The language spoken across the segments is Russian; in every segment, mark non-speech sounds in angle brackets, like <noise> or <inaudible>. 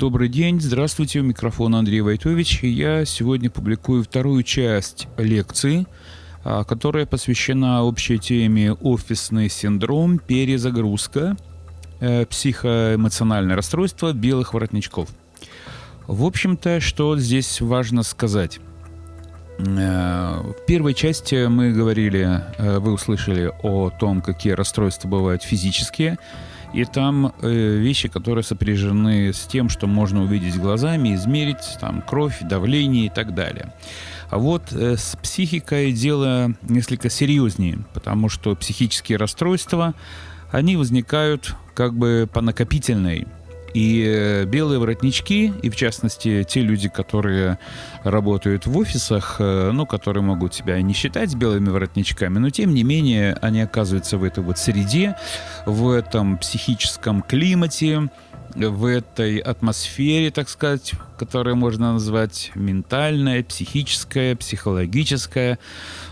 Добрый день, здравствуйте, у микрофона Андрей Войтович. Я сегодня публикую вторую часть лекции, а, которая посвящена общей теме «Офисный синдром. Перезагрузка. Э, психоэмоциональное расстройство белых воротничков». В общем-то, что здесь важно сказать? Э, в первой части мы говорили, э, вы услышали о том, какие расстройства бывают физические, и там э, вещи, которые сопряжены с тем, что можно увидеть глазами, измерить там кровь, давление и так далее. А вот э, с психикой дело несколько серьезнее, потому что психические расстройства, они возникают как бы по накопительной и э, белые воротнички, и в частности те люди, которые работают в офисах, э, ну, которые могут себя не считать белыми воротничками, но тем не менее они оказываются в этой вот среде, в этом психическом климате, в этой атмосфере, так сказать, которую можно назвать ментальная, психическая, психологическая.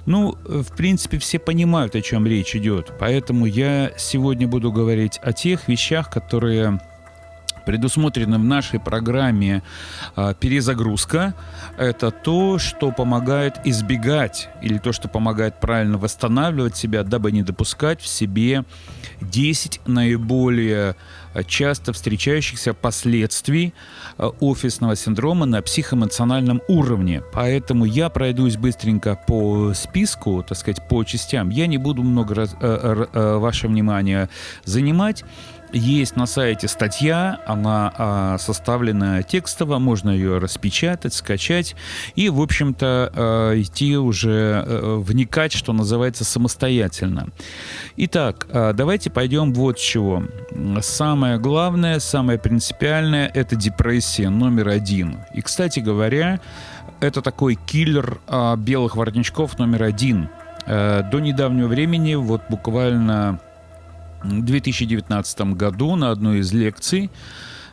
Ну, в принципе, все понимают, о чем речь идет. Поэтому я сегодня буду говорить о тех вещах, которые предусмотрена в нашей программе э, перезагрузка, это то, что помогает избегать или то, что помогает правильно восстанавливать себя, дабы не допускать в себе 10 наиболее а, часто встречающихся последствий а, офисного синдрома на психоэмоциональном уровне. Поэтому я пройдусь быстренько по списку, так сказать, по частям. Я не буду много раз, э, э, ваше внимание занимать. Есть на сайте статья, она а, составлена текстово, можно ее распечатать, скачать и, в общем-то, а, идти уже а, вникать, что называется, самостоятельно. Итак, а, давайте пойдем вот с чего. Самое главное, самое принципиальное – это депрессия номер один. И, кстати говоря, это такой киллер а, белых воротничков номер один. А, до недавнего времени, вот буквально 2019 году на одной из лекций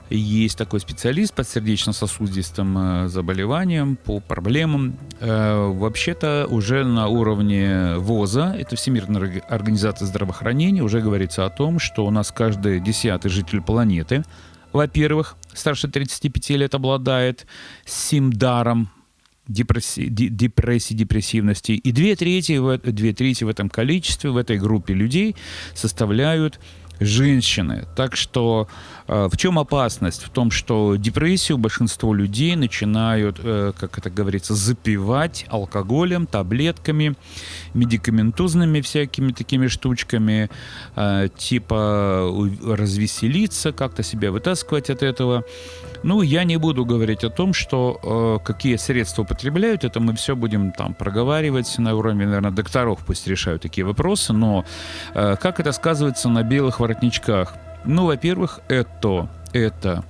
есть такой специалист по сердечно-сосудистым э, заболеваниям, по проблемам. Э, вообще-то уже на уровне ВОЗа, это Всемирная организация здравоохранения, уже говорится о том, что у нас каждый десятый житель планеты, во-первых, старше 35 лет обладает симдаром, депрессии, депрессии, депрессивности. И две трети, две трети в этом количестве, в этой группе людей составляют женщины. Так что э, в чем опасность? В том, что депрессию большинство людей начинают, э, как это говорится, запивать алкоголем, таблетками, медикаментозными всякими такими штучками, э, типа развеселиться, как-то себя вытаскивать от этого. Ну, я не буду говорить о том, что э, какие средства употребляют, это мы все будем там проговаривать на уровне, наверное, докторов, пусть решают такие вопросы, но э, как это сказывается на белых воротничках? Ну, во-первых, это, это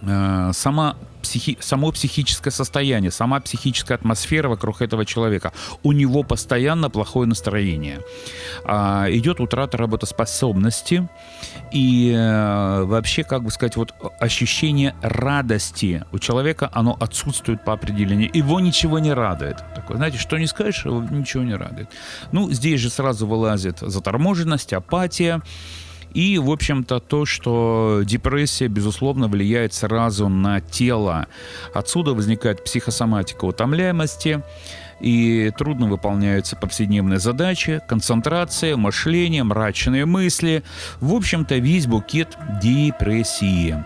э, сама психи, само психическое состояние, сама психическая атмосфера вокруг этого человека. У него постоянно плохое настроение. А, идет утрата работоспособности и а, вообще, как бы сказать, вот ощущение радости у человека, оно отсутствует по определению. Его ничего не радует. Такое, знаете, что не скажешь, ничего не радует. Ну, здесь же сразу вылазит заторможенность, апатия. И, в общем-то, то, что депрессия, безусловно, влияет сразу на тело. Отсюда возникает психосоматика утомляемости, и трудно выполняются повседневные задачи, концентрация, мышление, мрачные мысли. В общем-то, весь букет депрессии.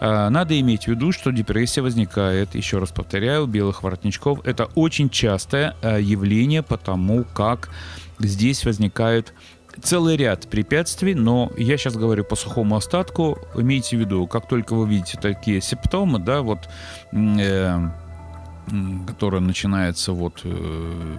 А, надо иметь в виду, что депрессия возникает, еще раз повторяю, у белых воротничков. Это очень частое а, явление, потому как здесь возникают целый ряд препятствий, но я сейчас говорю по сухому остатку. Имейте в виду, как только вы видите такие симптомы, да, вот э, которая начинается вот э,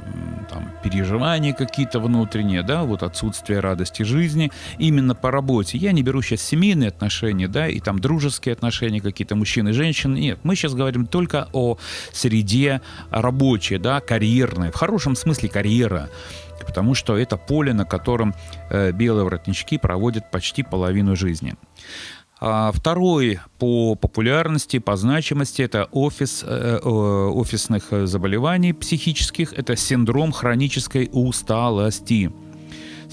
там переживания какие-то внутренние, да, вот отсутствие радости жизни именно по работе. Я не беру сейчас семейные отношения, да, и там дружеские отношения какие-то мужчины и женщины. Нет, мы сейчас говорим только о среде рабочей, да, карьерной, в хорошем смысле карьера потому что это поле, на котором э, белые воротнички проводят почти половину жизни. А второй по популярности, по значимости это офис, э, э, офисных заболеваний психических, это синдром хронической усталости.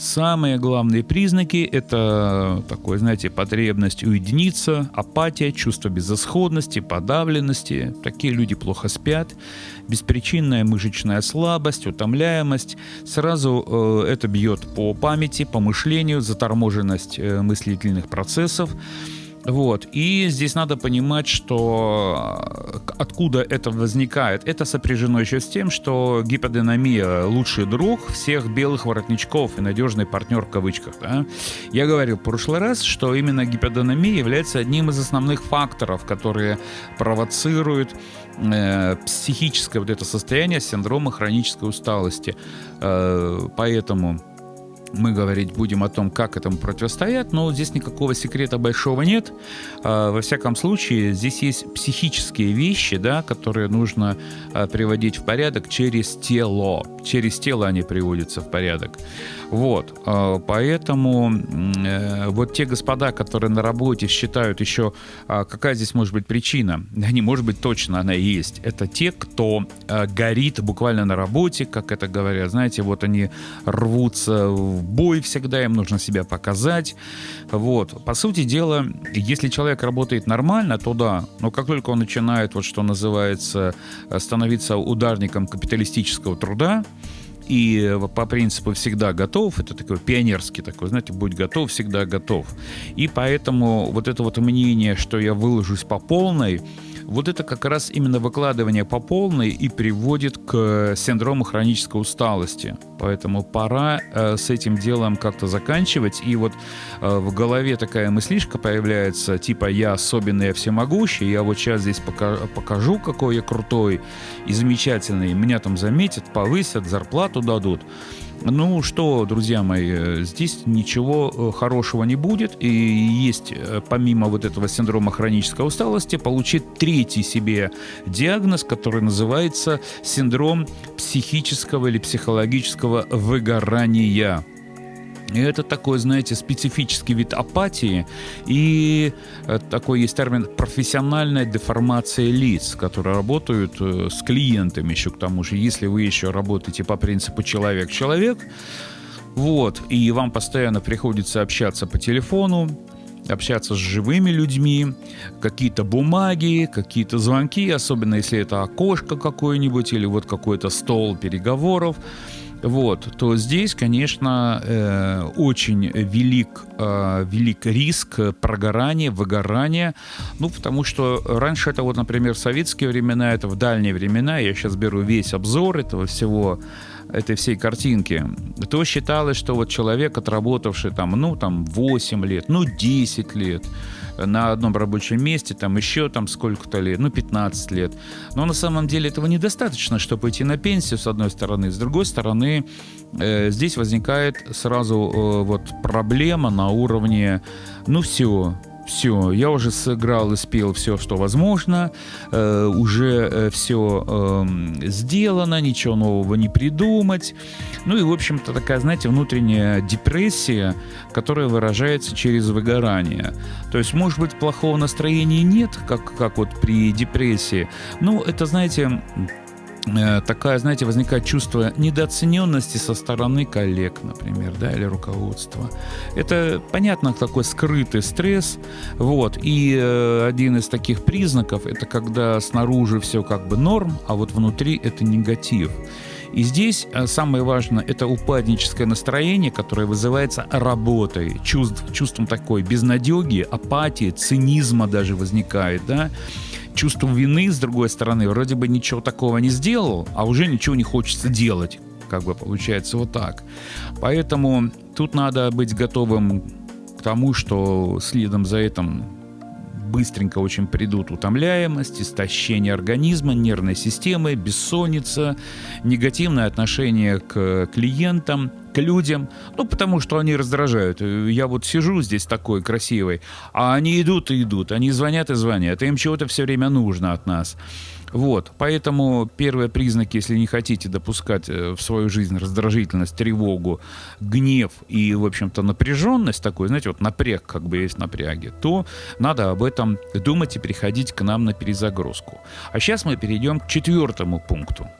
Самые главные признаки – это такой, знаете, потребность уединиться, апатия, чувство безысходности, подавленности. Такие люди плохо спят, беспричинная мышечная слабость, утомляемость. Сразу э, это бьет по памяти, по мышлению, заторможенность э, мыслительных процессов. Вот. И здесь надо понимать, что э, откуда это возникает. Это сопряжено еще с тем, что гиподинамия – лучший друг всех белых воротничков и надежный партнер в кавычках. Да? Я говорил в прошлый раз, что именно гиподинамия является одним из основных факторов, которые провоцируют э, психическое вот это состояние синдрома хронической усталости. Э, поэтому мы говорить будем о том, как этому противостоять, но здесь никакого секрета большого нет. А, во всяком случае, здесь есть психические вещи, да, которые нужно а, приводить в порядок через тело. Через тело они приводятся в порядок. Вот. А, поэтому э, вот те господа, которые на работе считают еще, какая здесь может быть причина, не может быть точно она есть. Это те, кто горит буквально на работе, как это говорят. Знаете, вот они рвутся в бой всегда, им нужно себя показать. Вот. По сути дела, если человек работает нормально, то да, но как только он начинает, вот что называется, становиться ударником капиталистического труда, и по принципу всегда готов, это такой пионерский такой, знаете, будь готов, всегда готов. И поэтому вот это вот мнение, что я выложусь по полной, вот это как раз именно выкладывание по полной и приводит к синдрому хронической усталости. Поэтому пора э, с этим делом как-то заканчивать. И вот э, в голове такая мыслишка появляется, типа «я особенный, я всемогущий, я вот сейчас здесь пока покажу, какой я крутой и замечательный, меня там заметят, повысят, зарплату дадут». Ну что, друзья мои, э, здесь ничего э, хорошего не будет. И есть, э, помимо вот этого синдрома хронической усталости, получить третий себе диагноз, который называется синдром психического или психологического выгорания. И это такой, знаете, специфический вид апатии. И э, такой есть термин профессиональная деформация лиц, которые работают э, с клиентами еще к тому же. Если вы еще работаете по принципу человек-человек, вот, и вам постоянно приходится общаться по телефону, общаться с живыми людьми, какие-то бумаги, какие-то звонки, особенно если это окошко какое-нибудь или вот какой-то стол переговоров вот, то здесь, конечно, э, очень велик, э, велик риск прогорания, выгорания, ну, потому что раньше это вот, например, в советские времена, это в дальние времена, я сейчас беру весь обзор этого всего, этой всей картинки, то считалось, что вот человек, отработавший там, ну, там 8 лет, ну, 10 лет, на одном рабочем месте, там еще там сколько-то лет, ну 15 лет. Но на самом деле этого недостаточно, чтобы идти на пенсию, с одной стороны. С другой стороны, э, здесь возникает сразу э, вот проблема на уровне, ну все, все, я уже сыграл и спел все, что возможно, э, уже все э, сделано, ничего нового не придумать. Ну и, в общем-то, такая, знаете, внутренняя депрессия, которая выражается через выгорание. То есть, может быть, плохого настроения нет, как, как вот при депрессии, но это, знаете, такая, знаете, возникает чувство недооцененности со стороны коллег, например, да, или руководства. Это, понятно, такой скрытый стресс, вот, и э, один из таких признаков, это когда снаружи все как бы норм, а вот внутри это негатив. И здесь э, самое важное – это упадническое настроение, которое вызывается работой, чувств, чувством такой безнадеги, апатии, цинизма даже возникает, да, чувство вины, с другой стороны, вроде бы ничего такого не сделал, а уже ничего не хочется делать. Как бы получается вот так. Поэтому тут надо быть готовым к тому, что следом за этим быстренько очень придут утомляемость, истощение организма, нервной системы, бессонница, негативное отношение к клиентам, к людям, ну, потому что они раздражают. Я вот сижу здесь такой красивый, а они идут и идут, они звонят и звонят, им чего-то все время нужно от нас. Вот, поэтому первые признаки, если не хотите допускать э, в свою жизнь раздражительность, тревогу, гнев и, в общем-то, напряженность такой, знаете, вот напряг, как бы есть напряги, то надо об этом думать и приходить к нам на перезагрузку. А сейчас мы перейдем к четвертому пункту –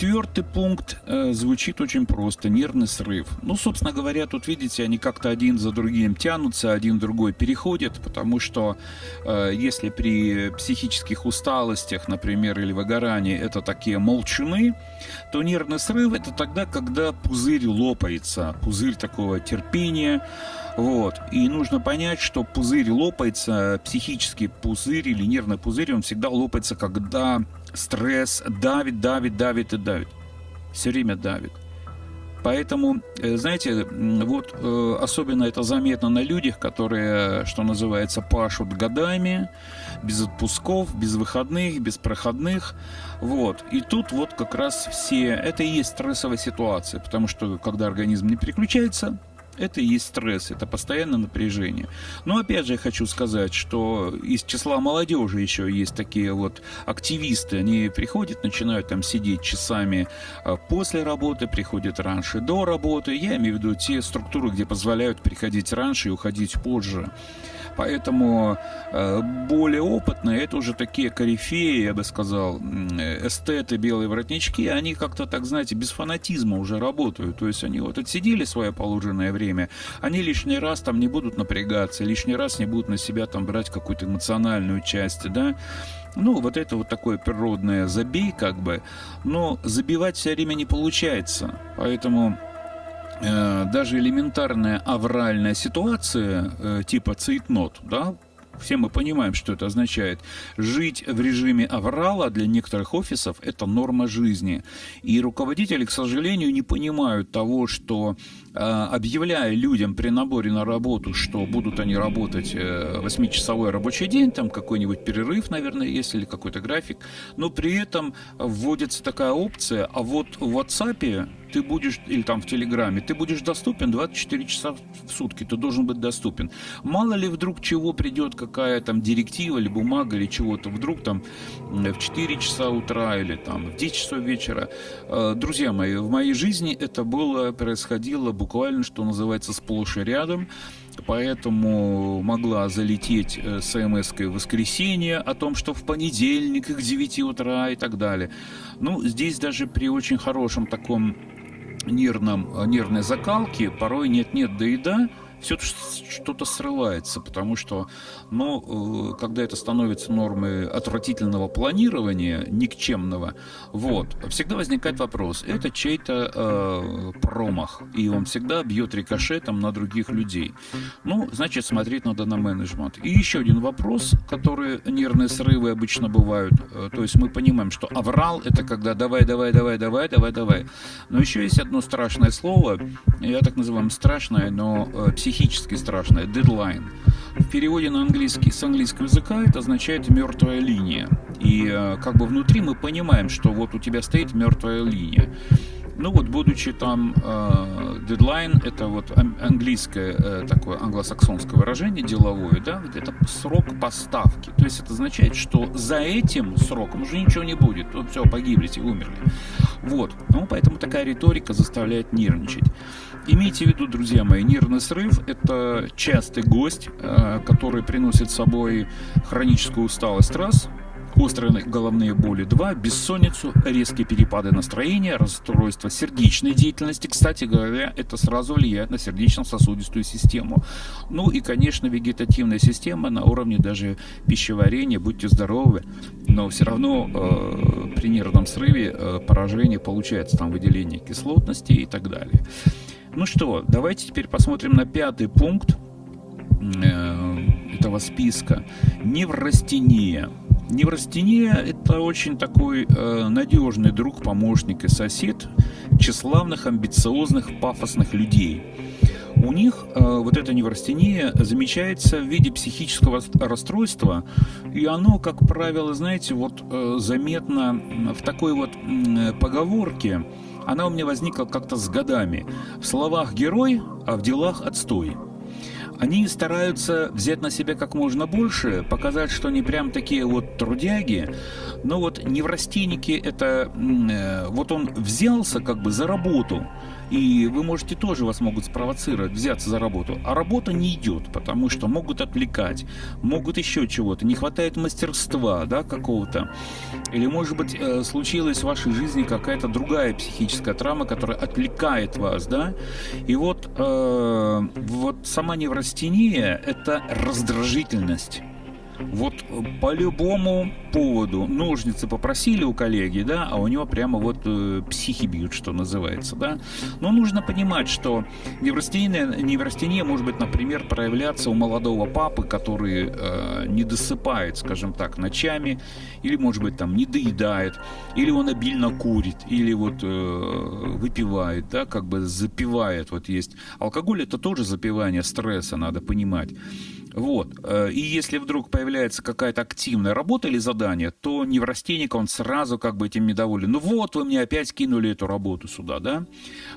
Четвертый пункт э, звучит очень просто – нервный срыв. Ну, собственно говоря, тут, видите, они как-то один за другим тянутся, один другой переходит, потому что э, если при психических усталостях, например, или выгорании это такие молчуны, то нервный срыв – это тогда, когда пузырь лопается, пузырь такого терпения, вот. И нужно понять, что пузырь лопается, психический пузырь или нервный пузырь, он всегда лопается, когда стресс давит, давит, давит и давит. Все время давит. Поэтому, э, знаете, вот э, особенно это заметно на людях, которые, что называется, пашут годами, без отпусков, без выходных, без проходных. Вот. И тут вот как раз все, это и есть стрессовая ситуация, потому что когда организм не переключается, это и есть стресс, это постоянное напряжение. Но опять же я хочу сказать, что из числа молодежи еще есть такие вот активисты, они приходят, начинают там сидеть часами а, после работы, приходят раньше до работы. Я имею в виду те структуры, где позволяют приходить раньше и уходить позже. Поэтому э, более опытные, это уже такие корифеи, я бы сказал, эстеты, белые воротнички, они как-то так, знаете, без фанатизма уже работают. То есть они вот отсидели свое положенное время, они лишний раз там не будут напрягаться, лишний раз не будут на себя там брать какую-то эмоциональную часть, да, ну, вот это вот такое природное забей, как бы, но забивать все время не получается, поэтому Э, даже элементарная авральная ситуация э, типа цейтнот, да, все мы понимаем, что это означает. Жить в режиме аврала для некоторых офисов – это норма жизни. И руководители, к сожалению, не понимают того, что объявляя людям при наборе на работу, что будут они работать 8-часовой рабочий день, там какой-нибудь перерыв, наверное, есть, или какой-то график, но при этом вводится такая опция, а вот в WhatsApp ты будешь, или там в Телеграме, ты будешь доступен 24 часа в сутки, ты должен быть доступен. Мало ли вдруг чего придет, какая там директива или бумага или чего-то, вдруг там в 4 часа утра или там в 10 часов вечера. Э, друзья мои, в моей жизни это было, происходило буквально, что называется, сплошь и рядом поэтому могла залететь э, смс в воскресенье о том, что в понедельник к 9 утра и так далее. Ну, здесь даже при очень хорошем таком нервном, э, нервной закалке порой нет-нет, да и да, все что-то срывается, потому что, ну, э, когда это становится нормой отвратительного планирования, никчемного, вот, всегда возникает вопрос, это чей-то э, промах, и он всегда бьет рикошетом на других людей. Ну, значит, смотреть надо на менеджмент. И еще один вопрос, который нервные срывы обычно бывают, э, то есть мы понимаем, что аврал это когда давай, давай, давай, давай, давай, давай. Но еще есть одно страшное слово, я так называю страшное, но э, психически страшное, deadline. В переводе на английский с английского языка это означает мертвая линия. И э, как бы внутри мы понимаем, что вот у тебя стоит мертвая линия. Ну вот, будучи там э, дедлайн, это вот английское э, такое англосаксонское выражение деловое, да, это срок поставки. То есть это означает, что за этим сроком уже ничего не будет. Вот все, погиблите, умерли. Вот. Ну, поэтому такая риторика заставляет нервничать. Имейте в виду, друзья мои, нервный срыв – это частый гость, э, который приносит с собой хроническую усталость раз, острые головные боли 2, бессонницу, резкие перепады настроения, расстройство сердечной деятельности. Кстати говоря, это сразу влияет на сердечно-сосудистую систему. Ну и, конечно, вегетативная система на уровне даже пищеварения. Будьте здоровы, но все равно э, при нервном срыве э, поражение получается, там выделение кислотности и так далее. Ну что, давайте теперь посмотрим на пятый пункт э, этого списка. Неврастения. Неврастения – это очень такой э, надежный друг, помощник и сосед тщеславных, амбициозных, пафосных людей. У них э, вот эта неврастения замечается в виде психического расстройства, и оно, как правило, знаете, вот э, заметно в такой вот э, поговорке – она у меня возникла как-то с годами. В словах герой, а в делах отстой. Они стараются взять на себя как можно больше, показать, что они прям такие вот трудяги, но вот неврастенники это, э, вот он взялся как бы за работу, И вы можете тоже, вас могут спровоцировать, взяться за работу. А работа не идет, потому что могут отвлекать, могут еще чего-то, не хватает мастерства, да, какого-то. Или, может быть, э, случилась в вашей жизни какая-то другая психическая травма, которая отвлекает вас, да. И вот, э, вот сама неврастения – это раздражительность. Вот по любому поводу ножницы попросили у коллеги, да, а у него прямо вот э, психи бьют, что называется, да. Но нужно понимать, что неврастения, неврастения может быть, например, проявляться у молодого папы, который э, не досыпает, скажем так, ночами, или, может быть, там не доедает, или он обильно курит, или вот э, выпивает, да, как бы запивает, вот есть. Алкоголь это тоже запивание стресса, надо понимать. Вот. Э, и если вдруг появляется какая-то активная работа или задание, то неврастенник, он сразу как бы этим недоволен. Ну вот, вы мне опять кинули эту работу сюда, да?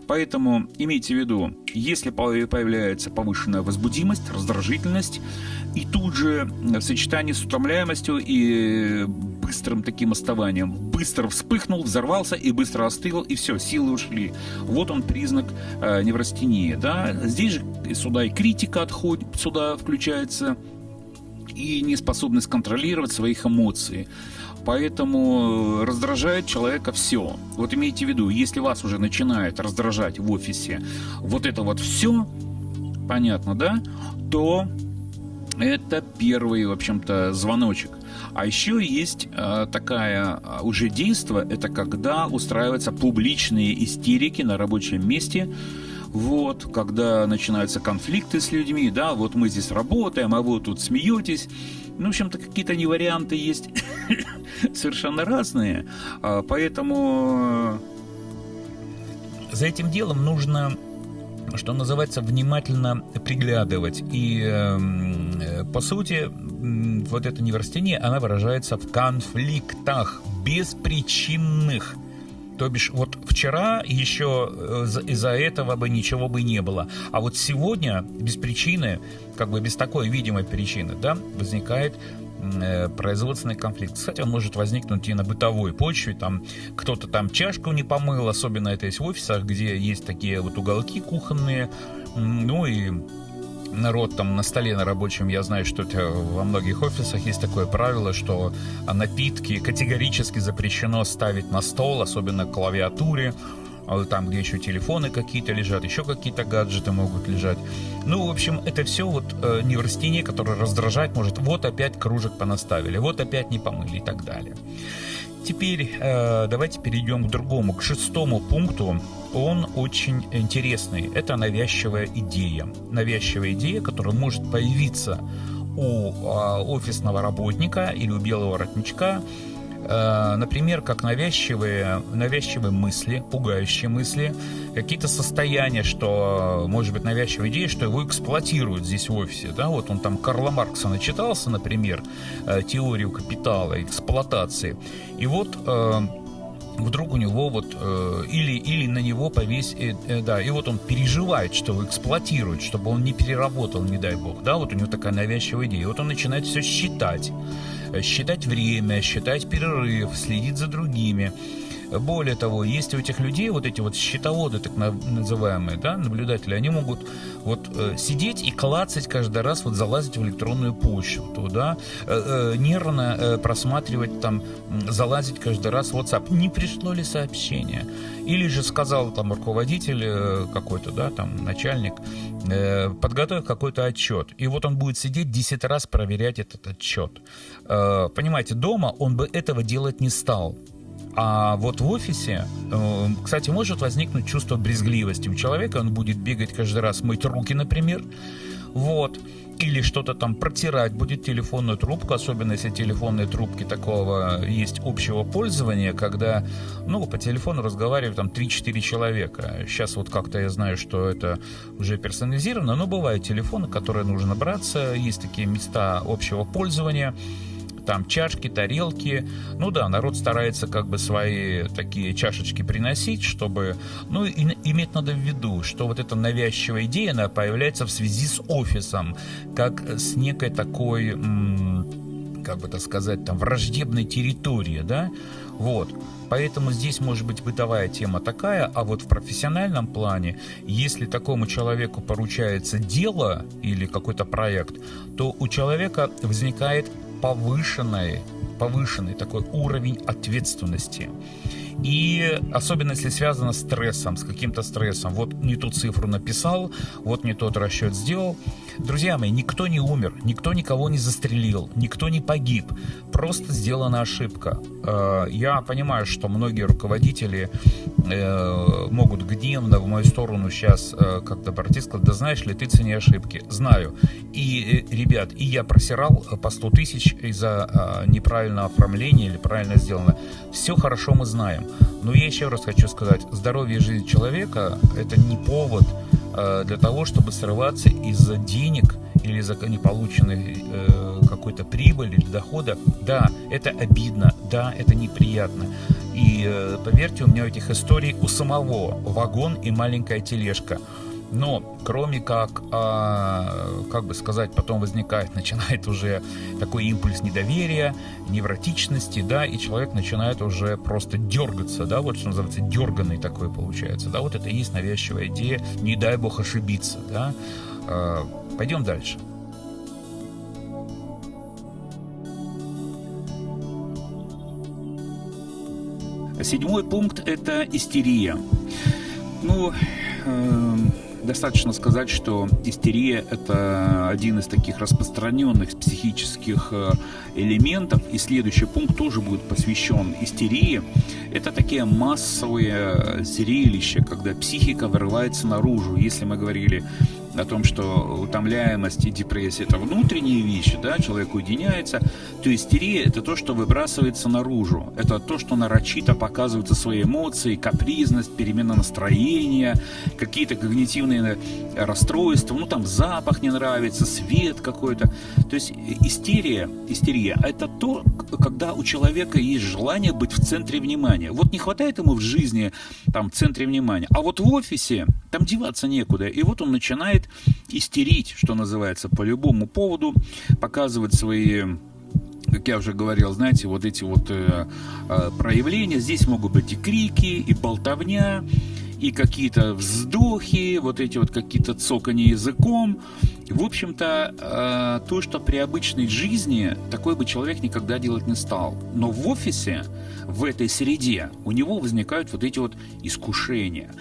Поэтому имейте в виду, если появляется повышенная возбудимость, раздражительность, и тут же в сочетании с утомляемостью и быстрым таким оставанием, быстро вспыхнул, взорвался и быстро остыл, и все, силы ушли. Вот он признак э, неврастении, да? Здесь же сюда и критика отходит, сюда включается и неспособность контролировать своих эмоций. Поэтому раздражает человека все. Вот имейте в виду, если вас уже начинает раздражать в офисе вот это вот все, понятно, да, то это первый, в общем-то, звоночек. А еще есть э, такая э, уже действо, это когда устраиваются публичные истерики на рабочем месте, вот, когда начинаются конфликты с людьми, да, вот мы здесь работаем, а вы тут смеетесь. Ну, в общем-то, какие-то не варианты есть <coughs> совершенно разные, а, поэтому э, за этим делом нужно что называется, внимательно приглядывать. И, эм, по сути, вот это неврастение, она выражается в конфликтах беспричинных. То бишь, вот вчера еще э, из-за этого бы ничего бы не было. А вот сегодня без причины, как бы без такой видимой причины, да, возникает производственный конфликт. Кстати, он может возникнуть и на бытовой почве. Там кто-то там чашку не помыл, особенно это есть в офисах, где есть такие вот уголки кухонные. Ну и народ там на столе на рабочем, я знаю, что это во многих офисах есть такое правило, что напитки категорически запрещено ставить на стол, особенно клавиатуре, а там, где еще телефоны какие-то лежат, еще какие-то гаджеты могут лежать. Ну, в общем, это все вот э, неврастение, которое раздражать может. Вот опять кружек понаставили, вот опять не помыли и так далее. Теперь э, давайте перейдем к другому, к шестому пункту. Он очень интересный. Это навязчивая идея. Навязчивая идея, которая может появиться у э, офисного работника или у белого воротничка например, как навязчивые, навязчивые мысли, пугающие мысли, какие-то состояния, что, может быть, навязчивая идея, что его эксплуатируют здесь в офисе. Да? Вот он там Карла Маркса начитался, например, э, теорию капитала, эксплуатации. И вот э, вдруг у него вот э, или или на него повесь э, э, да и вот он переживает что его эксплуатируют чтобы он не переработал не дай бог да вот у него такая навязчивая идея и вот он начинает все считать э, считать время считать перерыв следить за другими более того, есть у этих людей вот эти вот счетоводы, так называемые, да, наблюдатели, они могут вот э, сидеть и клацать каждый раз, вот залазить в электронную почту, да, э, э, нервно э, просматривать там, залазить каждый раз в WhatsApp, не пришло ли сообщение. Или же сказал там руководитель э, какой-то, да, там начальник, э, подготовь какой-то отчет. И вот он будет сидеть 10 раз проверять этот отчет. Э, понимаете, дома он бы этого делать не стал. А вот в офисе, э, кстати, может возникнуть чувство брезгливости у человека, он будет бегать каждый раз, мыть руки, например, вот, или что-то там протирать, будет телефонную трубку, особенно если телефонные трубки такого есть общего пользования, когда, ну, по телефону разговаривают там 3-4 человека. Сейчас вот как-то я знаю, что это уже персонализировано, но бывают телефоны, которые нужно браться, есть такие места общего пользования, там чашки, тарелки. Ну да, народ старается как бы свои такие чашечки приносить, чтобы... Ну, и, иметь надо в виду, что вот эта навязчивая идея, она появляется в связи с офисом, как с некой такой как бы так сказать, там, враждебной территории, да, вот. Поэтому здесь может быть бытовая тема такая, а вот в профессиональном плане, если такому человеку поручается дело или какой-то проект, то у человека возникает повышенный, повышенный такой уровень ответственности. И особенно если связано с стрессом, с каким-то стрессом. Вот не ту цифру написал, вот не тот расчет сделал. Друзья мои, никто не умер, никто никого не застрелил, никто не погиб. Просто сделана ошибка. Э, я понимаю, что многие руководители э, могут гневно в мою сторону сейчас э, как-то пройти, сказать, да знаешь ли, ты цени ошибки. Знаю. И, ребят, и я просирал по 100 тысяч из-за неправильного оформления или правильно сделано. Все хорошо мы знаем. Но я еще раз хочу сказать, здоровье и жизнь человека – это не повод э, для того, чтобы срываться из-за денег или из-за неполученной э, какой-то прибыли или дохода. Да, это обидно, да, это неприятно. И э, поверьте, у меня этих историй у самого вагон и маленькая тележка. Но кроме как, а, как бы сказать, потом возникает, <laughs> начинает уже такой импульс недоверия, невротичности, да, и человек начинает уже просто дергаться, да, вот что называется, дерганный такой получается, да, вот это и есть навязчивая идея, не дай бог ошибиться, да. А, пойдем дальше. Седьмой пункт – это истерия. Ну, э, Достаточно сказать, что истерия – это один из таких распространенных психических э, элементов, и следующий пункт тоже будет посвящен истерии. Это такие массовые зрелища, когда психика вырывается наружу. Если мы говорили о том, что утомляемость и депрессия – это внутренние вещи, да, человек уединяется, то истерия – это то, что выбрасывается наружу. Это то, что нарочито показываются свои эмоции, капризность, перемена настроения, какие-то когнитивные расстройства, ну там запах не нравится, свет какой-то. То есть истерия, истерия – это то, когда у человека есть желание быть в центре внимания. Вот не хватает ему в жизни там в центре внимания, а вот в офисе там деваться некуда. И вот он начинает истерить, что называется, по любому поводу, показывать свои как я уже говорил, знаете, вот эти вот э, э, проявления, здесь могут быть и крики, и болтовня, и какие-то вздохи, вот эти вот какие-то цоканье языком. В общем-то, э, то, что при обычной жизни такой бы человек никогда делать не стал. Но в офисе, в этой среде, у него возникают вот эти вот искушения.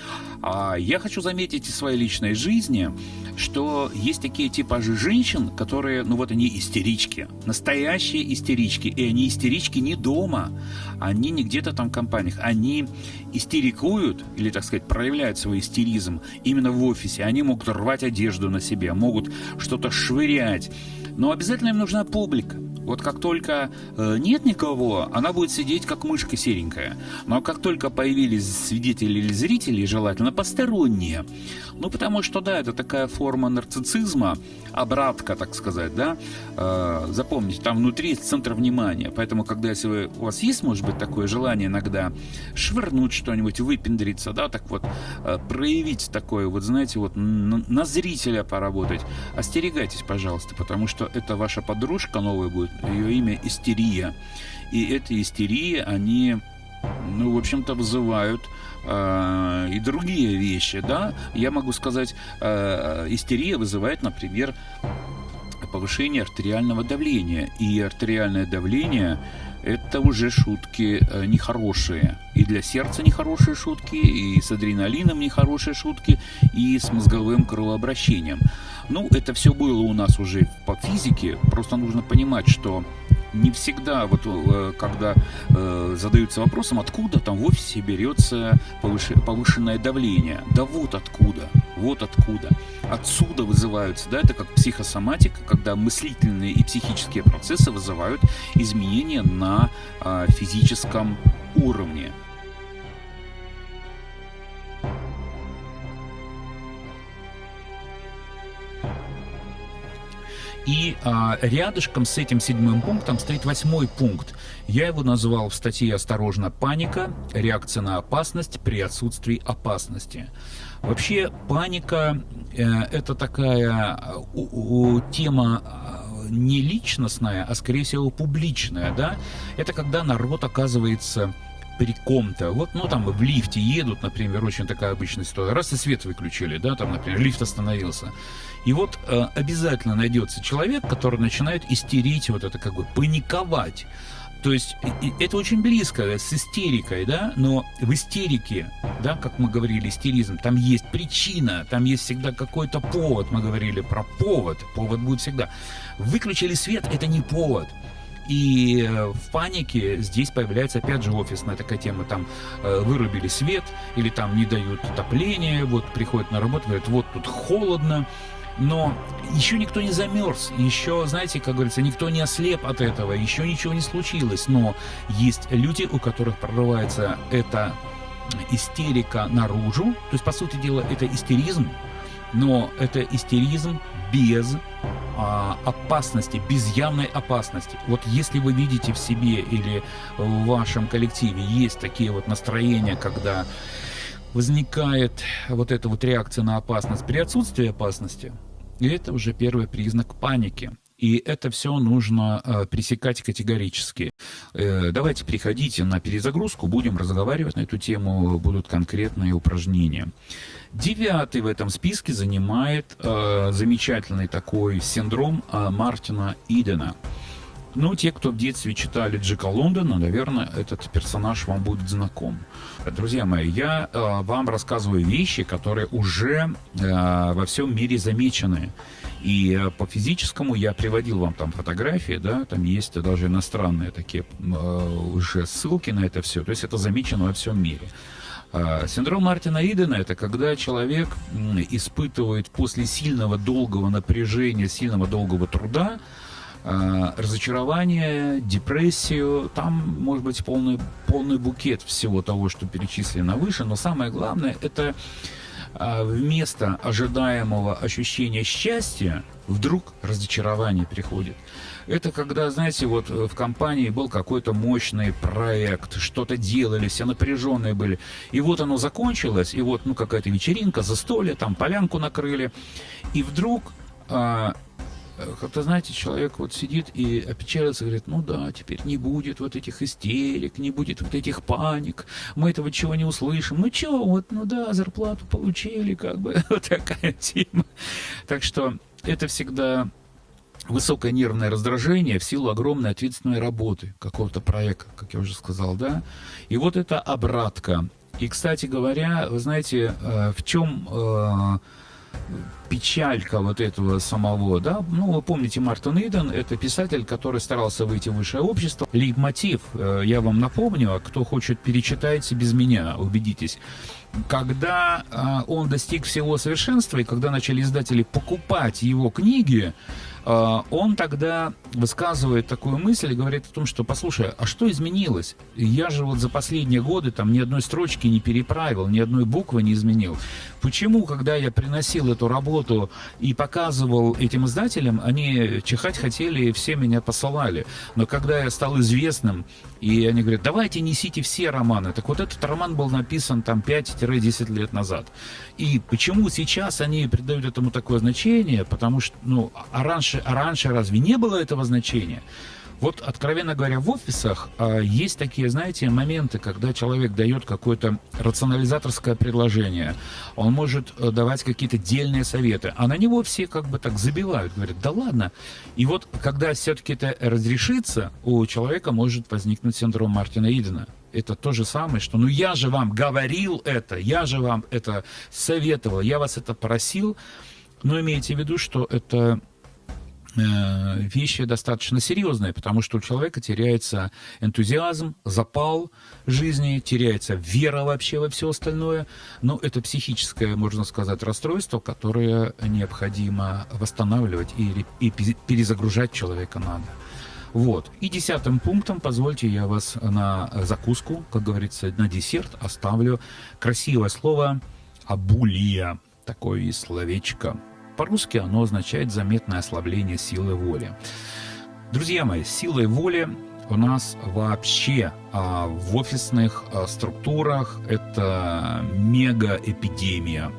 А я хочу заметить из своей личной жизни, что есть такие типажи женщин, которые, ну вот они истерички, настоящие истерички, и они истерички не дома, они не где-то там в компаниях, они истерикуют, или, так сказать, проявляют свой истеризм именно в офисе, они могут рвать одежду на себе, могут что-то швырять, но обязательно им нужна публика. Вот как только э, нет никого, она будет сидеть как мышка серенькая. Но как только появились свидетели или зрители, желательно посторонние. Ну, потому что, да, это такая форма нарциссизма, обратка, так сказать, да. Э, запомните, там внутри есть центр внимания. Поэтому, когда если вы, у вас есть, может быть, такое желание иногда швырнуть что-нибудь, выпендриться, да, так вот, э, проявить такое, вот, знаете, вот на, зрителя поработать, остерегайтесь, пожалуйста, потому что это ваша подружка новая будет, ее имя Истерия. И эти истерии, они, ну, в общем-то, вызывают э, и другие вещи, да. Я могу сказать, э, истерия вызывает, например, повышение артериального давления. И артериальное давление это уже шутки э, нехорошие. И для сердца нехорошие шутки, и с адреналином нехорошие шутки, и с мозговым кровообращением. Ну, это все было у нас уже по физике, просто нужно понимать, что не всегда, вот э, когда э, задаются вопросом, откуда там в офисе берется повышенное давление. Да вот откуда, вот откуда. Отсюда вызываются, да, это как психосоматика, когда мыслительные и психические процессы вызывают изменения на э, физическом уровне. И а, рядышком с этим седьмым пунктом стоит восьмой пункт. Я его назвал в статье «Осторожно, паника. Реакция на опасность при отсутствии опасности». Вообще паника э, это такая у, у, тема не личностная, а скорее всего публичная, да, это когда народ оказывается при ком-то. Вот, ну, там в лифте едут, например, очень такая обычная ситуация. Раз и свет выключили, да, там, например, лифт остановился. И вот э, обязательно найдется человек, который начинает истерить, вот это как бы паниковать. То есть это очень близко с истерикой, да, но в истерике, да, как мы говорили, истеризм, там есть причина, там есть всегда какой-то повод, мы говорили про повод, повод будет всегда. Выключили свет, это не повод. И э, в панике здесь появляется опять же офисная такая тема, там э, вырубили свет или там не дают отопления, вот приходят на работу, говорят, вот тут холодно, но еще никто не замерз, еще, знаете, как говорится, никто не ослеп от этого, еще ничего не случилось, но есть люди, у которых прорывается эта истерика наружу, то есть, по сути дела, это истеризм, но это истеризм без а, опасности, без явной опасности. Вот если вы видите в себе или в вашем коллективе есть такие вот настроения, когда возникает вот эта вот реакция на опасность при отсутствии опасности, это уже первый признак паники. И это все нужно э, пресекать категорически. Э, давайте приходите на перезагрузку, будем разговаривать на эту тему, будут конкретные упражнения. Девятый в этом списке занимает э, замечательный такой синдром Мартина Идена. Ну, те, кто в детстве читали Джека Лондона, наверное, этот персонаж вам будет знаком. Друзья мои, я э, вам рассказываю вещи, которые уже э, во всем мире замечены. И э, по физическому я приводил вам там фотографии, да, там есть даже иностранные такие э, уже ссылки на это все. То есть это замечено во всем мире. Э, синдром Мартина Идена – это когда человек испытывает после сильного долгого напряжения, сильного долгого труда, Э, разочарование, депрессию. Там может быть полный, полный букет всего того, что перечислено выше. Но самое главное, это вместо ожидаемого ощущения счастья вдруг разочарование приходит. Это когда, знаете, вот в компании был какой-то мощный проект, что-то делали, все напряженные были. И вот оно закончилось, и вот ну какая-то вечеринка, застолье, там полянку накрыли. И вдруг а, как-то, знаете, человек вот сидит и опечалится, говорит, ну да, теперь не будет вот этих истерик, не будет вот этих паник, мы этого чего не услышим. Ну чё, вот, ну да, зарплату получили, как бы, <laughs> вот такая тема. Так что это всегда высокое нервное раздражение в силу огромной ответственной работы какого-то проекта, как я уже сказал, да. И вот это обратка. И, кстати говоря, вы знаете, э, в чем э, печалька вот этого самого, да, ну, вы помните, Мартин Иден, это писатель, который старался выйти в высшее общество. Лейб-мотив, э, я вам напомню, а кто хочет, перечитайте без меня, убедитесь. Когда э, он достиг всего совершенства, и когда начали издатели покупать его книги, а, он тогда высказывает такую мысль и говорит о том, что, послушай, а что изменилось? Я же вот за последние годы там ни одной строчки не переправил, ни одной буквы не изменил. Почему, когда я приносил эту работу и показывал этим издателям, они чихать хотели и все меня посылали. Но когда я стал известным, и они говорят, давайте несите все романы. Так вот этот роман был написан там 5-10 лет назад. И почему сейчас они придают этому такое значение? Потому что, ну, а раньше, а раньше разве не было этого значения? Вот, откровенно говоря, в офисах э, есть такие, знаете, моменты, когда человек дает какое-то рационализаторское предложение, он может э, давать какие-то дельные советы, а на него все как бы так забивают, говорят, да ладно. И вот, когда все-таки это разрешится, у человека может возникнуть синдром Мартина Идена. Это то же самое, что ну я же вам говорил это, я же вам это советовал, я вас это просил, но имейте в виду, что это вещи достаточно серьезные, потому что у человека теряется энтузиазм, запал жизни, теряется вера вообще во все остальное. Но это психическое, можно сказать, расстройство, которое необходимо восстанавливать и, и перезагружать человека надо. Вот. И десятым пунктом, позвольте, я вас на закуску, как говорится, на десерт оставлю красивое слово «абулия». Такое словечко. По-русски оно означает заметное ослабление силы воли. Друзья мои, силой воли у нас вообще а, в офисных а, структурах это мега-эпидемия.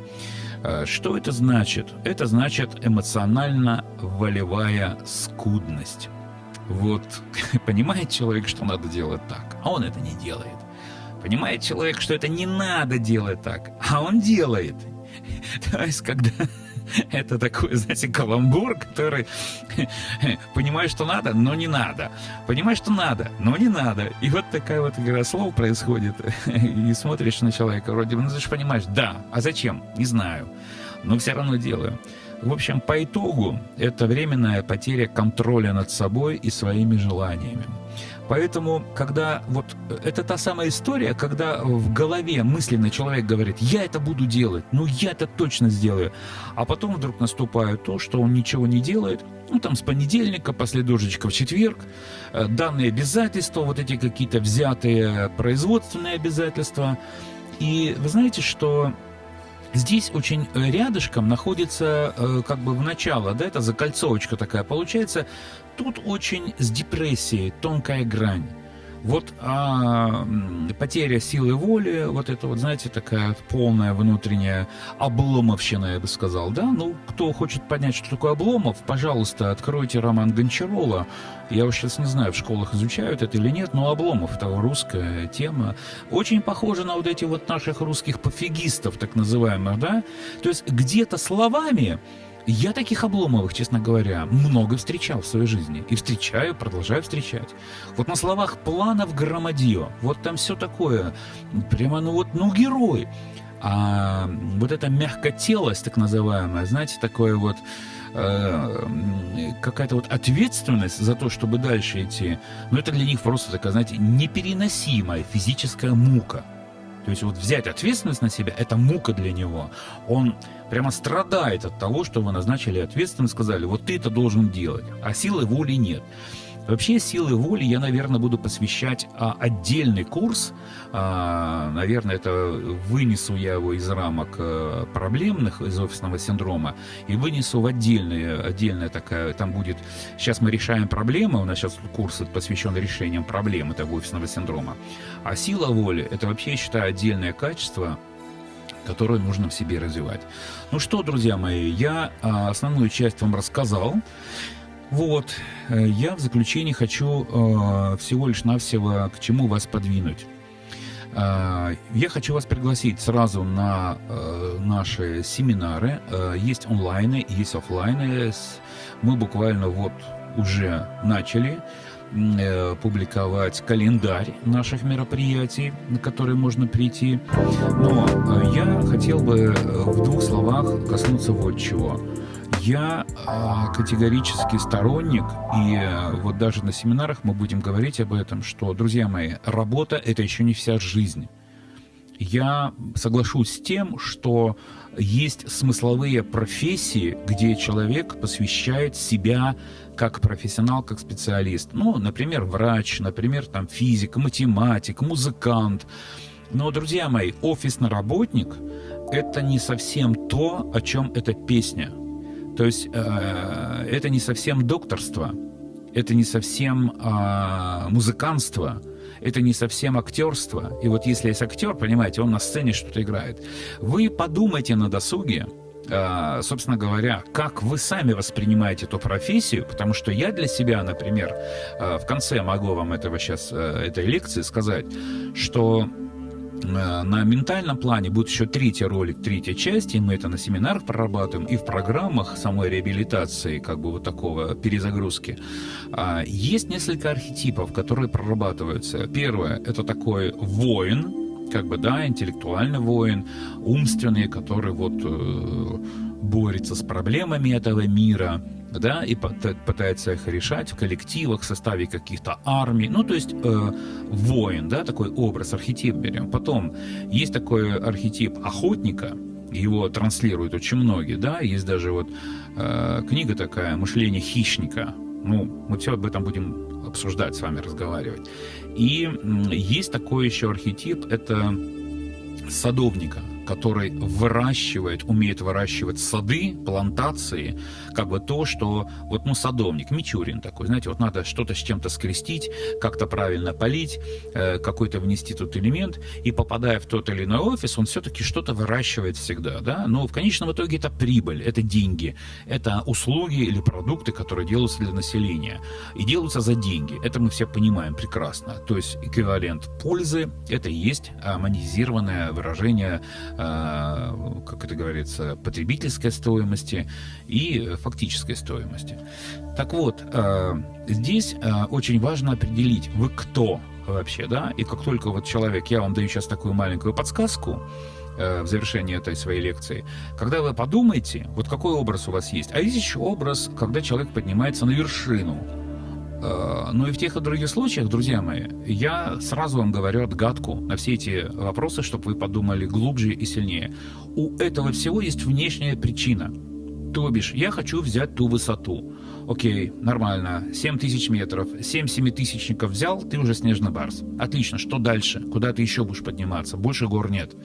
Э, что это значит? Это значит эмоционально-волевая скудность. Вот <laughs> понимает человек, что надо делать так, а он это не делает. Понимает человек, что это не надо делать так, а он делает. <laughs> То есть, когда <laughs> это такой, знаете, каламбур, который <laughs> понимаешь, что надо, но не надо. Понимаешь, что надо, но не надо. И вот такая вот игра слов происходит. <laughs> И смотришь на человека, вроде бы, ну ты же понимаешь, да, а зачем? Не знаю. Но все равно делаю. В общем, по итогу это временная потеря контроля над собой и своими желаниями. Поэтому, когда вот э, это та самая история, когда в голове мысленно человек говорит, я это буду делать, ну я это точно сделаю, а потом вдруг наступает то, что он ничего не делает, ну там с понедельника, после дождичка в четверг, э, данные обязательства, вот эти какие-то взятые производственные обязательства, и вы знаете, что Здесь очень рядышком находится э, как бы в начало, да, это закольцовочка такая получается. Тут очень с депрессией тонкая грань. Вот а, потеря силы воли, вот это вот, знаете, такая полная внутренняя обломовщина, я бы сказал, да? Ну, кто хочет понять, что такое обломов, пожалуйста, откройте роман Гончарова. Я уж сейчас не знаю, в школах изучают это или нет, но обломов – это русская тема. Очень похоже на вот эти вот наших русских пофигистов, так называемых, да? То есть где-то словами я таких Обломовых, честно говоря, много встречал в своей жизни. И встречаю, продолжаю встречать. Вот на словах планов громадье. Вот там все такое. Прямо, ну вот, ну герой. А вот эта мягкотелость, так называемая, знаете, такое вот э, какая-то вот ответственность за то, чтобы дальше идти, ну это для них просто такая, знаете, непереносимая физическая мука. То есть вот взять ответственность на себя – это мука для него. Он прямо страдает от того, что вы назначили ответственность, сказали, вот ты это должен делать, а силы воли нет. Вообще силы воли я, наверное, буду посвящать а, отдельный курс. А, наверное, это вынесу я его из рамок а, проблемных, из офисного синдрома, и вынесу в отдельное, отдельная такая, там будет, сейчас мы решаем проблемы, у нас сейчас курс посвящен решениям проблем этого офисного синдрома. А сила воли, это вообще, я считаю, отдельное качество, которое нужно в себе развивать. Ну что, друзья мои, я а, основную часть вам рассказал. Вот, э, я в заключении хочу э, всего лишь навсего к чему вас подвинуть. Э, я хочу вас пригласить сразу на наши семинары. Есть онлайны, есть офлайны. Мы буквально вот уже начали публиковать календарь наших мероприятий, на которые можно прийти. Но э, я хотел бы э, в двух словах коснуться вот чего. Я э, категорически сторонник, и э, вот даже на семинарах мы будем говорить об этом, что, друзья мои, работа – это еще не вся жизнь. Я соглашусь с тем, что есть смысловые профессии, где человек посвящает себя как профессионал, как специалист. Ну, например, врач, например, там физик, математик, музыкант. Но, друзья мои, офисный работник – это не совсем то, о чем эта песня – то есть э, это не совсем докторство, это не совсем э, музыкантство, это не совсем актерство. И вот если есть актер, понимаете, он на сцене что-то играет. Вы подумайте на досуге, собственно говоря, как вы сами воспринимаете эту профессию, потому что я для себя, например, э, в конце могу вам этого сейчас, э, этой лекции сказать, что Э, на ментальном плане будет еще третий ролик, третья часть, и мы это на семинарах прорабатываем, и в программах самой реабилитации, как бы вот такого перезагрузки. А, есть несколько архетипов, которые прорабатываются. Первое – это такой воин, как бы, да, интеллектуальный воин, умственный, который вот э, борется с проблемами этого мира, да, и пытается их решать в коллективах, в составе каких-то армий. Ну, то есть э, воин, да, такой образ, архетип берем. Потом есть такой архетип охотника, его транслируют очень многие, да, есть даже вот э, книга такая «Мышление хищника». Ну, мы все об этом будем обсуждать с вами, разговаривать. И есть такой еще архетип, это садовника – который выращивает, умеет выращивать сады, плантации, как бы то, что вот, ну, садовник, Мичурин такой, знаете, вот надо что-то с чем-то скрестить, как-то правильно полить, э, какой-то внести тут элемент, и попадая в тот или иной офис, он все-таки что-то выращивает всегда, да, но в конечном итоге это прибыль, это деньги, это услуги или продукты, которые делаются для населения, и делаются за деньги, это мы все понимаем прекрасно, то есть эквивалент пользы, это и есть монетизированное выражение как это говорится, потребительской стоимости и фактической стоимости. Так вот, э, здесь э, очень важно определить, вы кто вообще, да, и как только вот человек, я вам даю сейчас такую маленькую подсказку, в завершении этой своей лекции, когда вы подумаете, вот какой образ у вас есть, а есть еще образ, когда человек поднимается на вершину, Э, ну и в тех и других случаях, друзья мои, я сразу вам говорю отгадку на все эти вопросы, чтобы вы подумали глубже и сильнее. У этого всего есть внешняя причина. То бишь, я хочу взять ту высоту. Окей, нормально, 7 тысяч метров, 7 семитысячников взял, ты уже снежный барс. Отлично, что дальше? Куда ты еще будешь подниматься? Больше гор нет.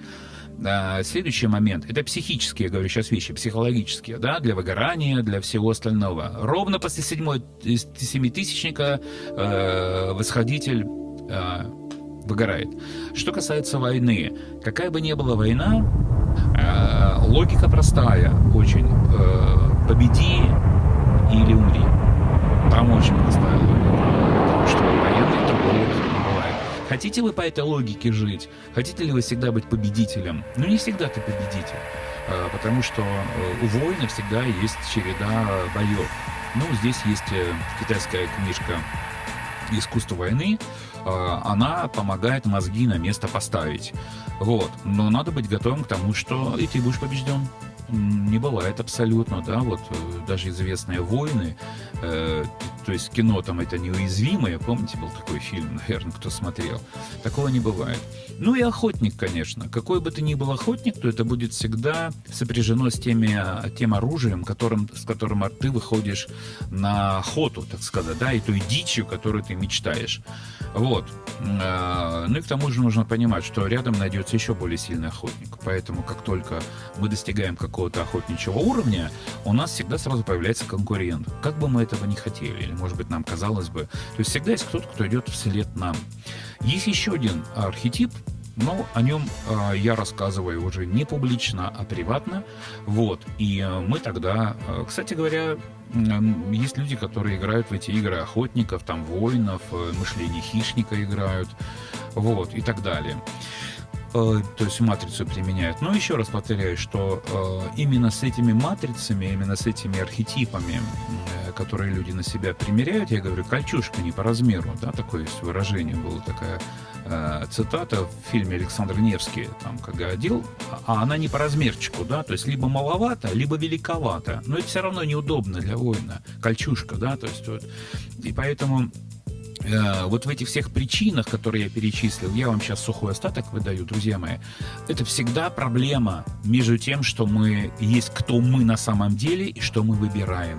А, следующий момент – это психические, я говорю сейчас вещи, психологические, да, для выгорания, для всего остального. Ровно после седьмой семитысячника э, восходитель э, выгорает. Что касается войны, какая бы ни была война, э, логика простая очень. Э, победи или умри. Там очень простая логика. Потому что военный другого Хотите вы по этой логике жить? Хотите ли вы всегда быть победителем? Ну, не всегда ты победитель, а, потому что э, у воина всегда есть череда боев. Ну, здесь есть э, китайская книжка «Искусство войны», а, она помогает мозги на место поставить. Вот. Но надо быть готовым к тому, что и ты будешь побежден не бывает абсолютно, да, вот э, даже известные войны, э, то есть кино там это неуязвимое, помните, был такой фильм, наверное, кто смотрел, такого не бывает. Ну и охотник, конечно, какой бы ты ни был охотник, то это будет всегда сопряжено с теми, тем оружием, которым, с которым ты выходишь на охоту, так сказать, да, и той дичью, которую ты мечтаешь. Вот. Э, ну и к тому же нужно понимать, что рядом найдется еще более сильный охотник, поэтому как только мы достигаем какого какого-то охотничьего уровня, у нас всегда сразу появляется конкурент. Как бы мы этого не хотели, или, может быть, нам казалось бы. То есть всегда есть кто-то, кто идет вслед нам. Есть еще один архетип, но о нем э, я рассказываю уже не публично, а приватно. Вот. И э, мы тогда, э, кстати говоря, есть люди, которые играют в эти игры охотников, там воинов, э, мышление хищника играют, вот, и так далее. Э, то есть матрицу применяют. Но еще раз повторяю, что э, именно с этими матрицами, именно с этими архетипами, э, которые люди на себя примеряют, я говорю, кольчушка не по размеру, да, такое есть выражение, была такая цитата в фильме Александр Невский, там, когда одел, а она не по размерчику, да, то есть либо маловато, либо великовато, но это все равно неудобно для воина, кольчушка, да, то есть вот, и поэтому вот в этих всех причинах, которые я перечислил, я вам сейчас сухой остаток выдаю, друзья мои, это всегда проблема между тем, что мы есть кто мы на самом деле и что мы выбираем.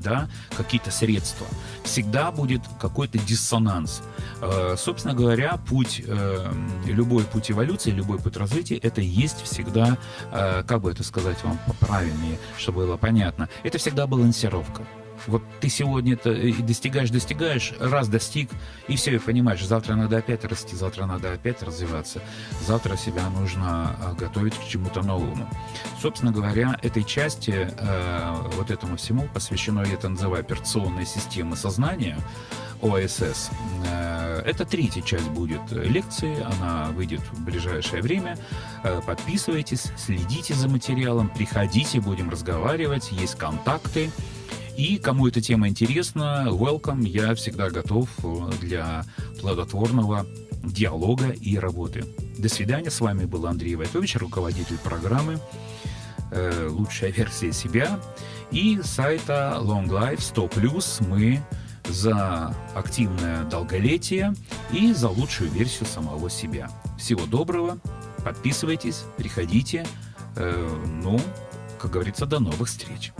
Да, какие-то средства. Всегда будет какой-то диссонанс. Э, собственно говоря, путь, э, любой путь эволюции, любой путь развития, это есть всегда, как бы это сказать вам правильнее, чтобы было понятно, это всегда балансировка. Вот ты сегодня это достигаешь, достигаешь, раз достиг, и все, и понимаешь, завтра надо опять расти, завтра надо опять развиваться, завтра себя нужно а, готовить к чему-то новому. Собственно говоря, этой части, э, вот этому всему посвящено, я это называю, операционная система сознания, ОСС. Э, это третья часть будет лекции, она выйдет в ближайшее время. Э, подписывайтесь, следите за материалом, приходите, будем разговаривать, есть контакты. И кому эта тема интересна, welcome, я всегда готов э, для плодотворного диалога и работы. До свидания, с вами был Андрей Войтович, руководитель программы э, «Лучшая версия себя» и сайта Long Life 100+. Мы за активное долголетие и за лучшую версию самого себя. Всего доброго, подписывайтесь, приходите. Э, ну, как говорится, до новых встреч.